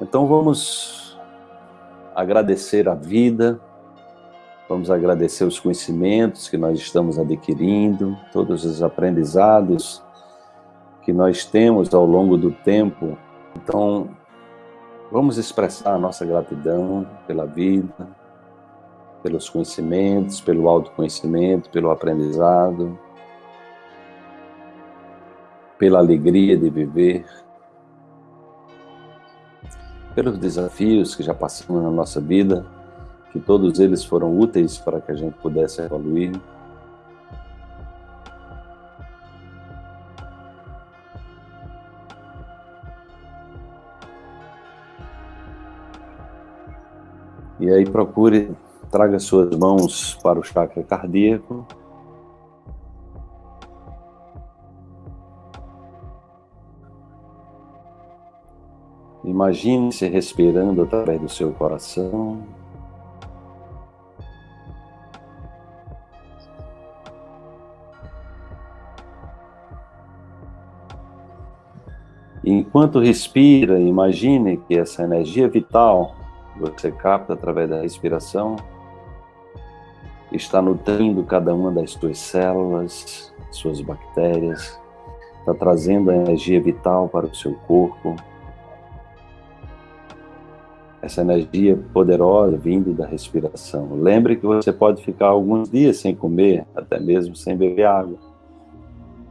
Então vamos agradecer a vida, vamos agradecer os conhecimentos que nós estamos adquirindo, todos os aprendizados que nós temos ao longo do tempo. Então, vamos expressar a nossa gratidão pela vida, pelos conhecimentos, pelo autoconhecimento, pelo aprendizado, pela alegria de viver, pelos desafios que já passamos na nossa vida, que todos eles foram úteis para que a gente pudesse evoluir. E aí procure, traga suas mãos para o chakra cardíaco, Imagine-se respirando através do seu coração. enquanto respira, imagine que essa energia vital você capta através da respiração está nutrindo cada uma das suas células, suas bactérias, está trazendo a energia vital para o seu corpo, essa energia poderosa vindo da respiração. Lembre que você pode ficar alguns dias sem comer, até mesmo sem beber água,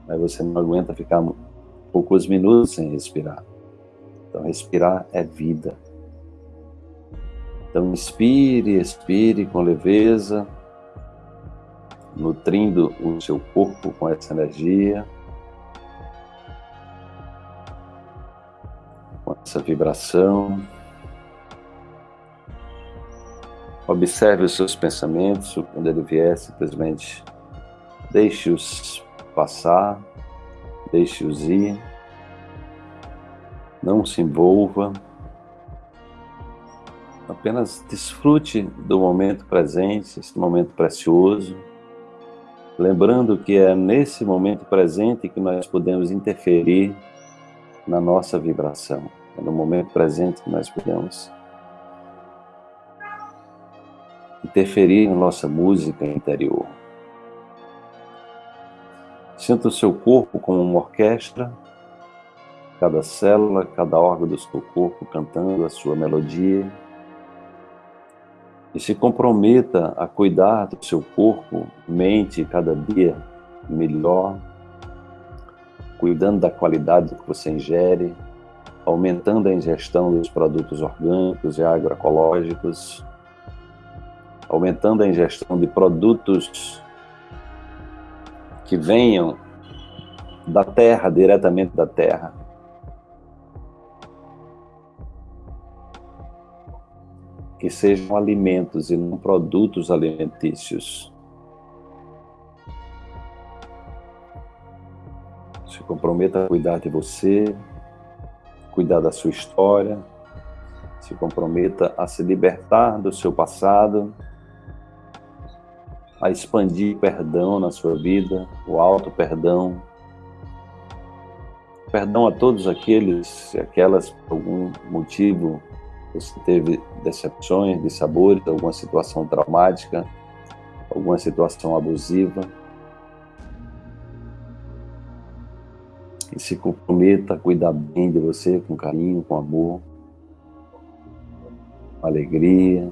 mas você não aguenta ficar poucos minutos sem respirar. Então, respirar é vida. Então, inspire, expire com leveza, nutrindo o seu corpo com essa energia, com essa vibração. Observe os seus pensamentos, quando ele vier, simplesmente deixe-os passar, deixe-os ir, não se envolva, apenas desfrute do momento presente, esse momento precioso, lembrando que é nesse momento presente que nós podemos interferir na nossa vibração, é no momento presente que nós podemos interferir na nossa música interior. Sinta o seu corpo como uma orquestra, cada célula, cada órgão do seu corpo cantando a sua melodia. E se comprometa a cuidar do seu corpo, mente cada dia melhor, cuidando da qualidade que você ingere, aumentando a ingestão dos produtos orgânicos e agroecológicos, aumentando a ingestão de produtos que venham da terra, diretamente da terra. Que sejam alimentos e não produtos alimentícios. Se comprometa a cuidar de você, cuidar da sua história, se comprometa a se libertar do seu passado a expandir perdão na sua vida, o alto perdão. Perdão a todos aqueles e aquelas, por algum motivo, você teve decepções, dissabores, alguma situação traumática, alguma situação abusiva. E se comprometa a cuidar bem de você, com carinho, com amor, com alegria,